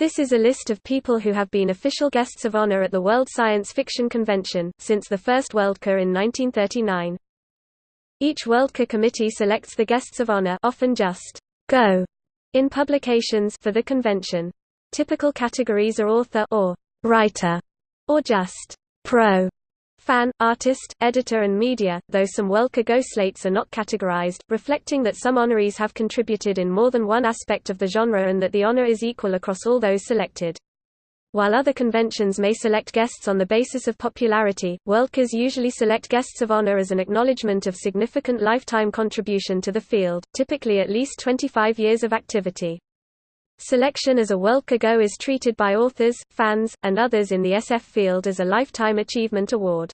This is a list of people who have been official guests of honor at the World Science Fiction Convention, since the first Worldcon in 1939. Each Worldcon committee selects the guests of honor often just go in publications for the convention. Typical categories are author or writer, or just pro fan, artist, editor and media, though some Worldcon GoH slates are not categorized, reflecting that some honorees have contributed in more than one aspect of the genre and that the honor is equal across all those selected. While other conventions may select guests on the basis of popularity, Worldcons usually select guests of honor as an acknowledgement of significant lifetime contribution to the field, typically at least 25 years of activity. Selection as a Worldcon GoH is treated by authors, fans, and others in the SF field as a Lifetime Achievement Award.